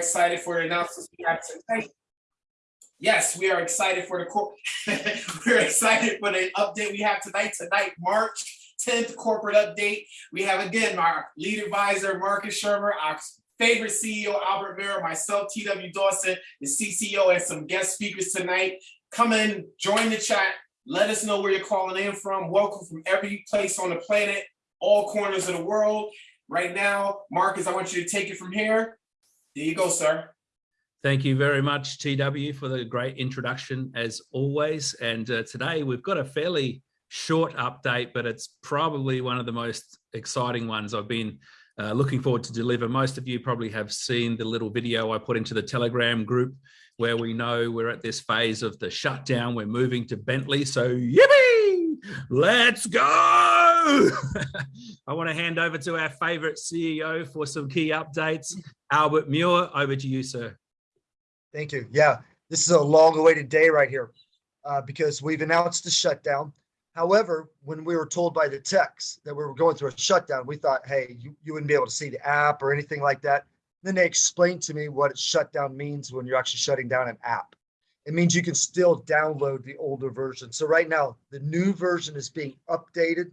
excited for the announcements we have tonight. Yes, we are excited for the we're excited for the update we have tonight. Tonight, March 10th corporate update. We have again our lead advisor, Marcus Shermer, our favorite CEO, Albert Miller, myself, TW Dawson, the CCO, and some guest speakers tonight. Come in, join the chat. Let us know where you're calling in from. Welcome from every place on the planet, all corners of the world. Right now, Marcus, I want you to take it from here. There you go, sir. Thank you very much, TW, for the great introduction as always. And uh, today we've got a fairly short update, but it's probably one of the most exciting ones I've been uh, looking forward to deliver. Most of you probably have seen the little video I put into the Telegram group where we know we're at this phase of the shutdown. We're moving to Bentley. So yippee, let's go. I want to hand over to our favorite CEO for some key updates. Albert Muir, over to you, sir. Thank you. Yeah, this is a long awaited day right here uh, because we've announced the shutdown. However, when we were told by the techs that we were going through a shutdown, we thought, hey, you, you wouldn't be able to see the app or anything like that. Then they explained to me what a shutdown means when you're actually shutting down an app. It means you can still download the older version. So right now, the new version is being updated,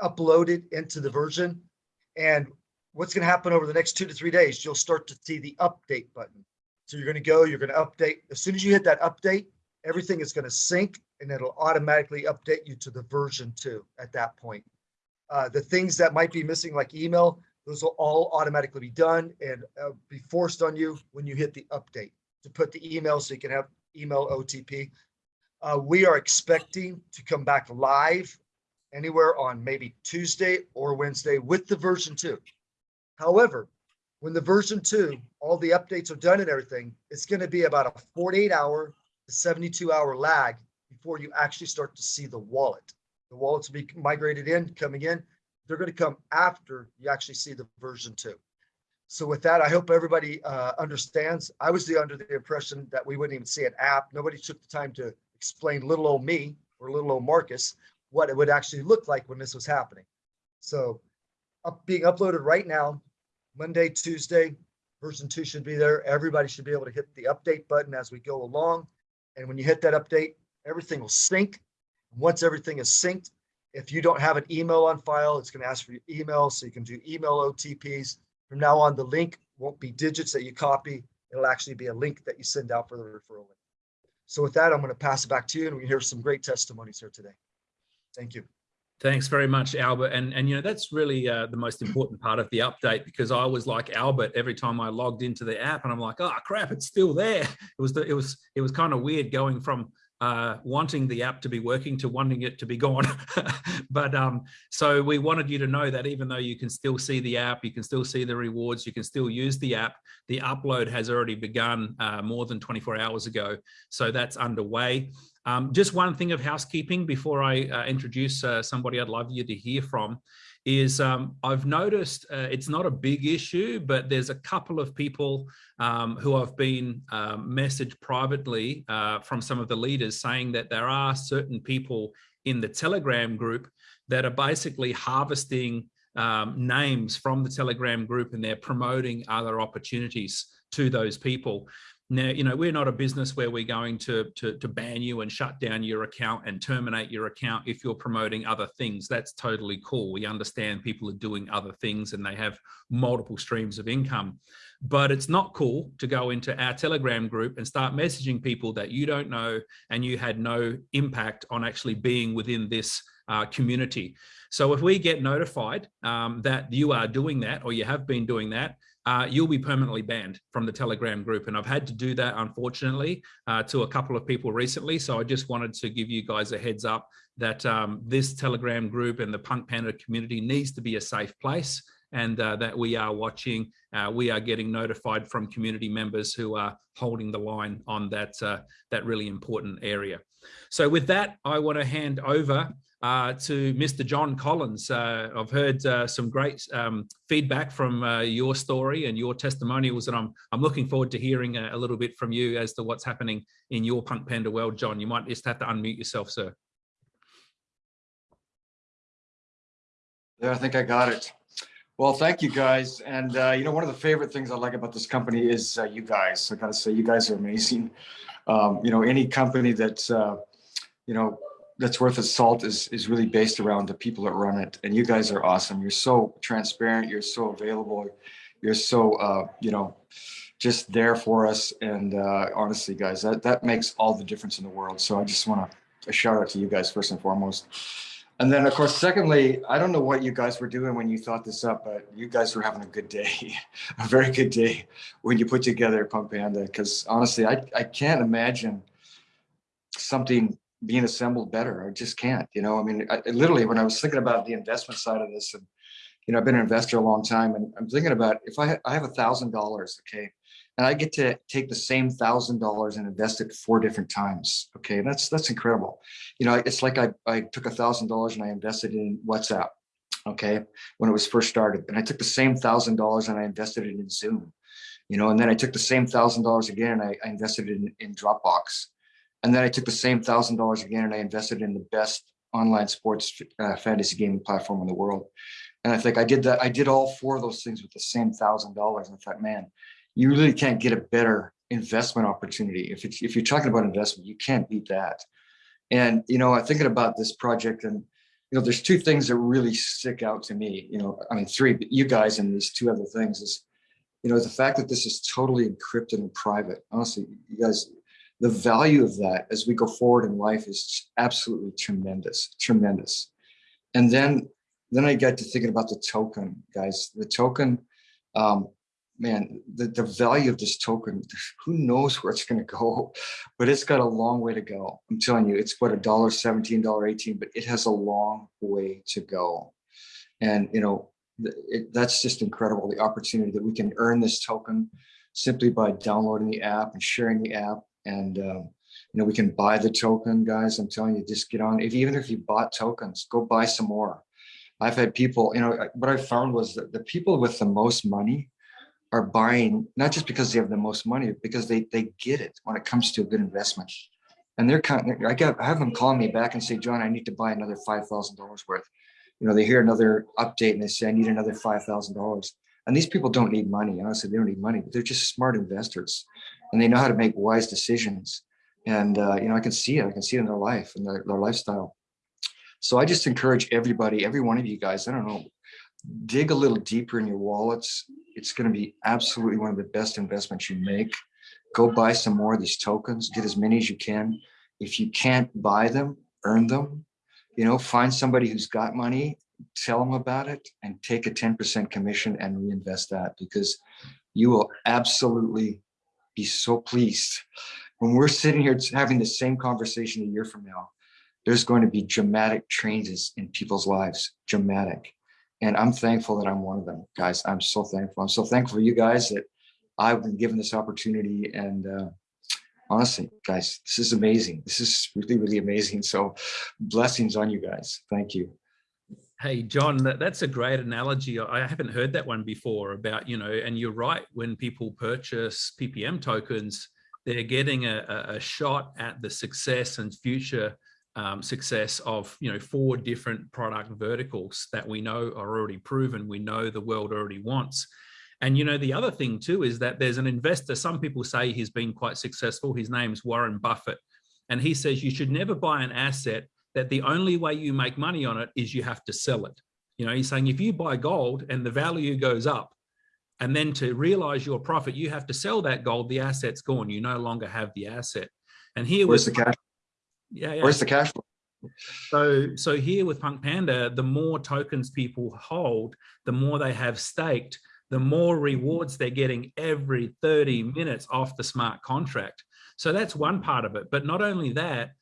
uploaded into the version. And what's going to happen over the next two to three days, you'll start to see the update button. So you're going to go, you're going to update. As soon as you hit that update, everything is going to sync and it'll automatically update you to the version two at that point. Uh, the things that might be missing, like email, those will all automatically be done and uh, be forced on you when you hit the update to put the email so you can have email OTP. Uh, we are expecting to come back live anywhere on maybe Tuesday or Wednesday with the version two. However, when the version two, all the updates are done and everything, it's going to be about a 48 hour to 72 hour lag before you actually start to see the wallet. The wallets will be migrated in, coming in. They're going to come after you actually see the version two. So with that, I hope everybody uh, understands. I was the, under the impression that we wouldn't even see an app. Nobody took the time to explain little old me or little old Marcus what it would actually look like when this was happening. So up, being uploaded right now Monday, Tuesday, version two should be there. Everybody should be able to hit the update button as we go along. And when you hit that update, everything will sync. Once everything is synced, if you don't have an email on file, it's going to ask for your email. So you can do email OTPs. From now on, the link won't be digits that you copy. It'll actually be a link that you send out for the referral link. So with that, I'm going to pass it back to you and we hear some great testimonies here today. Thank you. Thanks very much, Albert. And, and you know, that's really uh, the most important part of the update because I was like Albert every time I logged into the app and I'm like, oh crap, it's still there. It was, the, it was, it was kind of weird going from uh, wanting the app to be working to wanting it to be gone. but um, so we wanted you to know that even though you can still see the app, you can still see the rewards, you can still use the app, the upload has already begun uh, more than 24 hours ago. So that's underway. Um, just one thing of housekeeping before I uh, introduce uh, somebody I'd love you to hear from is um, I've noticed uh, it's not a big issue, but there's a couple of people um, who have been um, messaged privately uh, from some of the leaders saying that there are certain people in the Telegram group that are basically harvesting um, names from the Telegram group and they're promoting other opportunities to those people. Now, you know, we're not a business where we're going to, to, to ban you and shut down your account and terminate your account if you're promoting other things. That's totally cool. We understand people are doing other things and they have multiple streams of income. But it's not cool to go into our Telegram group and start messaging people that you don't know and you had no impact on actually being within this uh, community. So if we get notified um, that you are doing that or you have been doing that, uh, you'll be permanently banned from the Telegram group. And I've had to do that, unfortunately, uh, to a couple of people recently. So I just wanted to give you guys a heads up that um, this Telegram group and the Punk Panda community needs to be a safe place and uh, that we are watching, uh, we are getting notified from community members who are holding the line on that, uh, that really important area. So with that, I want to hand over uh, to Mr. John Collins. Uh, I've heard uh, some great um, feedback from uh, your story and your testimonials, and I'm I'm looking forward to hearing a, a, little bit from you as to what's happening in your Punk Panda world, John. You might just have to unmute yourself, sir. Yeah, I think I got it. Well, thank you guys. And uh, you know, one of the favorite things I like about this company is uh, you guys. I gotta say, you guys are amazing. Um, you know, any company that's uh, you know that's worth its salt is is really based around the people that run it. And you guys are awesome. You're so transparent. You're so available. You're so uh, you know just there for us. And uh, honestly, guys, that that makes all the difference in the world. So I just want to a shout out to you guys first and foremost. And then, of course, secondly, I don't know what you guys were doing when you thought this up, but you guys were having a good day, a very good day when you put together Punk Panda. Because honestly, I, I can't imagine something being assembled better. I just can't. You know, I mean, I, literally, when I was thinking about the investment side of this, and you know, I've been an investor a long time, and I'm thinking about if I I have a thousand dollars, okay, and I get to take the same thousand dollars and invest it four different times. Okay, that's that's incredible. You know, it's like I, I took a thousand dollars and I invested in WhatsApp. Okay, when it was first started, and I took the same thousand dollars and I invested it in Zoom. You know, and then I took the same thousand dollars again and I, I invested it in, in Dropbox. And then I took the same thousand dollars again and I invested in the best online sports uh, fantasy gaming platform in the world. And I think I did that. I did all four of those things with the same thousand dollars. And I thought, man, you really can't get a better investment opportunity. If it's, if you're talking about investment, you can't beat that. And you know, I'm thinking about this project, and you know, there's two things that really stick out to me. You know, I mean, three, but you guys, and these two other things is, you know, the fact that this is totally encrypted and private. Honestly, you guys, the value of that as we go forward in life is absolutely tremendous, tremendous. And then, then I get to thinking about the token, guys. The token, um, man, the, the value of this token, who knows where it's going to go, but it's got a long way to go. I'm telling you, it's what a dollar 17, dollar 18, but it has a long way to go. And, you know, it, that's just incredible. The opportunity that we can earn this token simply by downloading the app and sharing the app. And, um, you know, we can buy the token guys. I'm telling you, just get on. If even if you bought tokens, go buy some more. I've had people, you know, what I found was that the people with the most money are buying not just because they have the most money, because they they get it when it comes to a good investment. And they're kind of, I got I have them call me back and say, John, I need to buy another five thousand dollars worth. You know, they hear another update and they say, I need another five thousand dollars. And these people don't need money. Honestly, they don't need money, but they're just smart investors, and they know how to make wise decisions. And uh, you know, I can see it. I can see it in their life and their, their lifestyle. So I just encourage everybody, every one of you guys. I don't know, dig a little deeper in your wallets. It's going to be absolutely one of the best investments you make. Go buy some more of these tokens, get as many as you can. If you can't buy them, earn them. You know, find somebody who's got money, tell them about it, and take a 10% commission and reinvest that because you will absolutely be so pleased. When we're sitting here having the same conversation a year from now, there's going to be dramatic changes in people's lives, dramatic. And I'm thankful that I'm one of them, guys. I'm so thankful. I'm so thankful for you guys that I've been given this opportunity. And uh, honestly, guys, this is amazing. This is really, really amazing. So blessings on you guys. Thank you. Hey, John, that's a great analogy. I haven't heard that one before about, you know, and you're right, when people purchase PPM tokens, they're getting a, a shot at the success and future um, success of you know four different product verticals that we know are already proven we know the world already wants and you know the other thing too is that there's an investor some people say he's been quite successful his name's warren buffett and he says you should never buy an asset that the only way you make money on it is you have to sell it you know he's saying if you buy gold and the value goes up and then to realize your profit you have to sell that gold the asset's gone you no longer have the asset and here Where's was the cash? yeah, yeah. Where's the cash flow? So, so here with Punk Panda, the more tokens people hold, the more they have staked, the more rewards they're getting every 30 minutes off the smart contract. So that's one part of it. But not only that,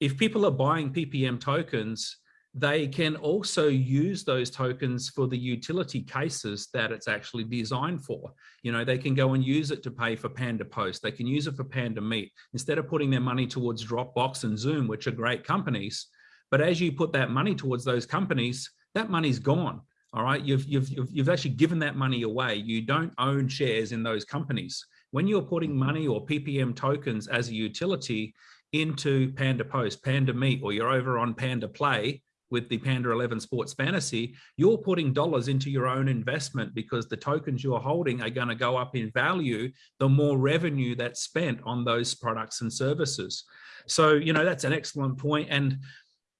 if people are buying PPM tokens, they can also use those tokens for the utility cases that it's actually designed for. You know, they can go and use it to pay for Panda Post. They can use it for Panda Meet instead of putting their money towards Dropbox and Zoom, which are great companies. But as you put that money towards those companies, that money's gone. All right, you've, you've, you've, you've actually given that money away. You don't own shares in those companies. When you're putting money or PPM tokens as a utility into Panda Post, Panda Meet, or you're over on Panda Play, with the Panda 11 Sports Fantasy, you're putting dollars into your own investment because the tokens you're holding are going to go up in value the more revenue that's spent on those products and services. So, you know, that's an excellent point. And,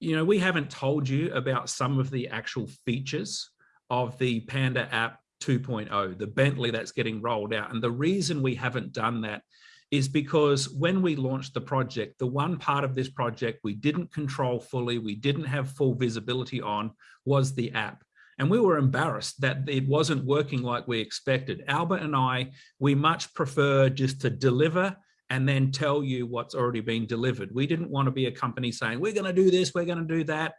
you know, we haven't told you about some of the actual features of the Panda app 2.0, the Bentley that's getting rolled out. And the reason we haven't done that is because when we launched the project, the one part of this project we didn't control fully, we didn't have full visibility on was the app. And we were embarrassed that it wasn't working like we expected. Albert and I, we much prefer just to deliver and then tell you what's already been delivered. We didn't want to be a company saying, we're going to do this, we're going to do that,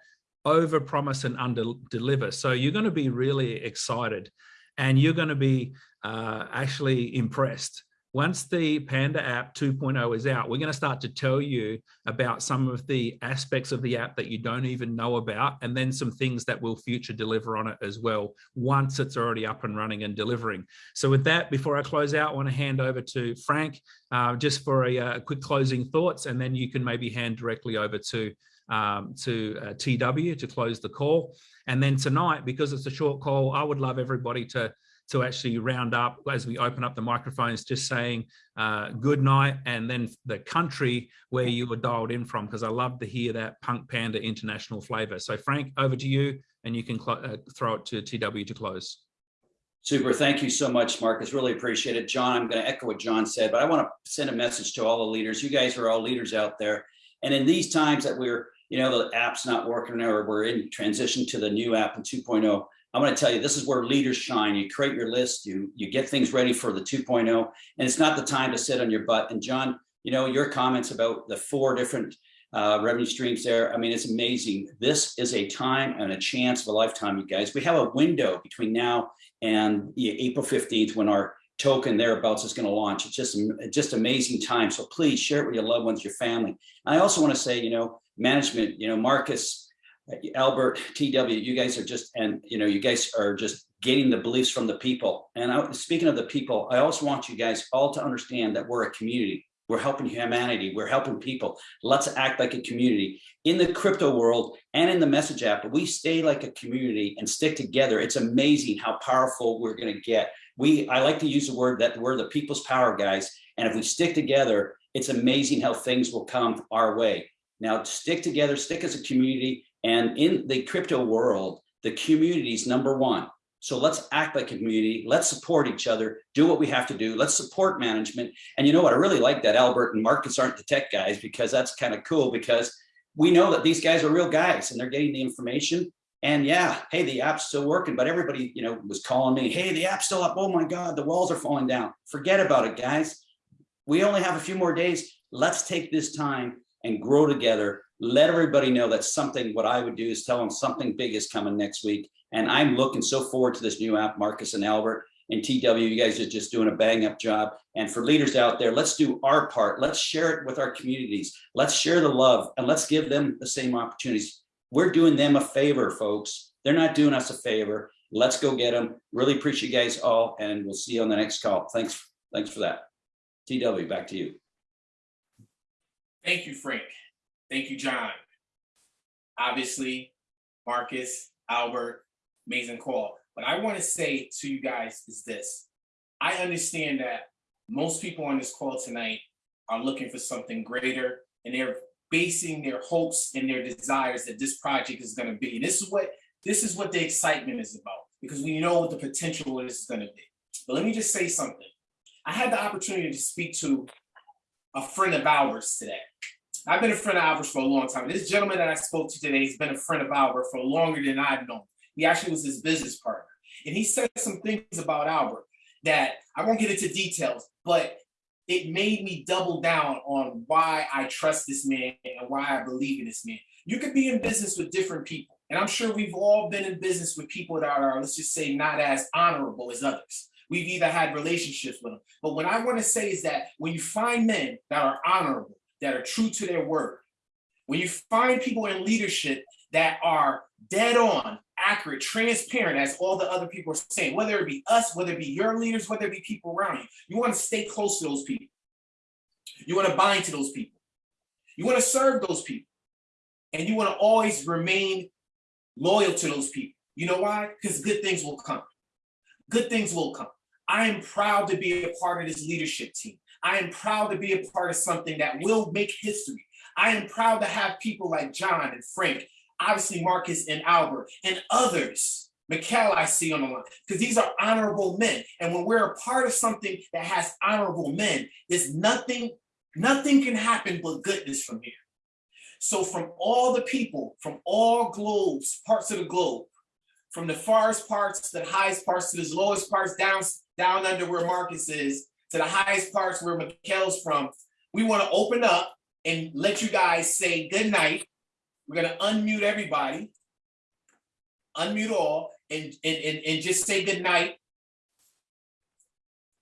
over promise and under deliver. So you're going to be really excited and you're going to be uh, actually impressed once the Panda app 2.0 is out, we're going to start to tell you about some of the aspects of the app that you don't even know about, and then some things that will future deliver on it as well, once it's already up and running and delivering. So with that, before I close out, I want to hand over to Frank uh, just for a, a, quick closing thoughts, and then you can maybe hand directly over to um, to uh, TW to close the call. And then tonight, because it's a short call, I would love everybody to to actually round up as we open up the microphones, just saying uh, good night and then the country where you were dialed in from, because I love to hear that Punk Panda international flavor. So Frank, over to you, and you can uh, throw it to TW to close. Super. Thank you so much, Marcus. Really appreciate it. John, I'm going to echo what John said, but I want to send a message to all the leaders. You guys are all leaders out there. And in these times that we're, you know, the app's not working or we're in transition to the new app in 2.0, I'm going to tell you, this is where leaders shine. You create your list, you, you get things ready for the 2.0, and it's not the time to sit on your butt. And John, you know, your comments about the four different uh, revenue streams there, I mean, it's amazing. This is a time and a chance of a lifetime, you guys. We have a window between now and April 15th when our token thereabouts is going to launch. It's just, just amazing time. So please share it with your loved ones, your family. And I also want to say, you know, management, you know, Marcus, Albert, TW, you guys are just, and you know, you guys are just getting the beliefs from the people. And I, speaking of the people, I also want you guys all to understand that we're a community. We're helping humanity. We're helping people. Let's act like a community in the crypto world and in the message app. We stay like a community and stick together. It's amazing how powerful we're going to get. We, I like to use the word that we're the people's power guys. And if we stick together, it's amazing how things will come our way. Now, stick together, stick as a community, and in the crypto world, the community is number one. So let's act like a community. Let's support each other, do what we have to do. Let's support management. And you know what? I really like that Albert and Marcus aren't the tech guys because that's kind of cool because we know that these guys are real guys and they're getting the information. And yeah, hey, the app's still working, but everybody, you know, was calling me, hey, the app's still up. Oh my God, the walls are falling down. Forget about it, guys. We only have a few more days. Let's take this time and grow together let everybody know that something, what I would do is tell them something big is coming next week. And I'm looking so forward to this new app, Marcus and Albert and TW, you guys are just doing a bang up job. And for leaders out there, let's do our part. Let's share it with our communities. Let's share the love and let's give them the same opportunities. We're doing them a favor, folks. They're not doing us a favor. Let's go get them. Really appreciate you guys all. And we'll see you on the next call. Thanks. Thanks for that. TW, back to you. Thank you, Frank. Thank you, John. Obviously, Marcus, Albert, amazing call. What I want to say to you guys is this. I understand that most people on this call tonight are looking for something greater and they're basing their hopes and their desires that this project is going to be. This is what this is what the excitement is about because we know what the potential is going to be. But let me just say something. I had the opportunity to speak to a friend of ours today. I've been a friend of Albert for a long time. This gentleman that I spoke to today has been a friend of Albert for longer than I've known. He actually was his business partner. And he said some things about Albert that I won't get into details, but it made me double down on why I trust this man and why I believe in this man. You could be in business with different people. And I'm sure we've all been in business with people that are, let's just say, not as honorable as others. We've either had relationships with them. But what I want to say is that when you find men that are honorable, that are true to their word, when you find people in leadership that are dead on, accurate, transparent, as all the other people are saying, whether it be us, whether it be your leaders, whether it be people around you, you want to stay close to those people. You want to bind to those people. You want to serve those people. And you want to always remain loyal to those people. You know why? Because good things will come. Good things will come. I am proud to be a part of this leadership team. I am proud to be a part of something that will make history. I am proud to have people like John and Frank, obviously Marcus and Albert, and others. Mikkel, I see on the line, because these are honorable men. And when we're a part of something that has honorable men, there's nothing, nothing can happen but goodness from here. So from all the people, from all globes, parts of the globe, from the farthest parts to the highest parts to the lowest parts down, down under where Marcus is, to the highest parts where Mikkel's from, we want to open up and let you guys say good night. We're gonna unmute everybody. Unmute all and, and, and, and just say good night.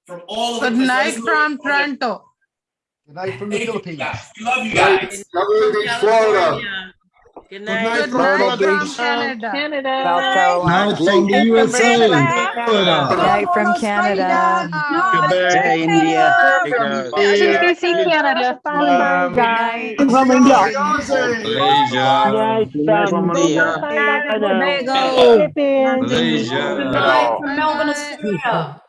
From all of Good because night from at- Toronto. Good night from the Thank Philippines. We love you guys. Everything Florida. Good night. Good night Florida from Beach. Canada. Canada. South Carolina. Night from the USA. Good night from Canada. Jai India. CBC Canada. Good night. From India. Good night from Melbourne, Australia. Good night Canada. from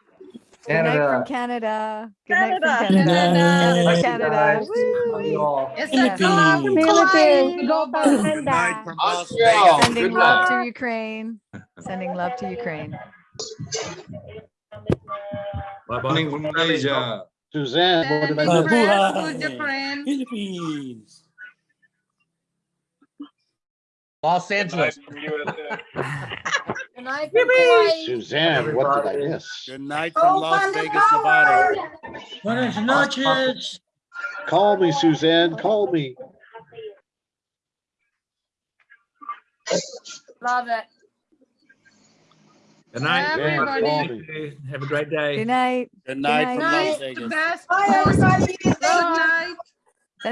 Canada. Good night from Canada. Canada. Thank you, Canada. guys. Woo. Love you all. Yes, Philippines. Good night from Las Vegas. Sending Good love night. to Ukraine. Sending love to Ukraine. Bye Morning from Malaysia. Suzanne, what did I Sending do? prayers to Ukraine. Philippines. Los Angeles. Good night from Hawaii. Suzanne, what did I miss? Good night from Las Vegas, Nevada. Buenas noches. Call me, Suzanne, call me. Love it. Good night. Everybody. Call me. Have a great day. Good night. Good night from Night, Las the Vegas. best.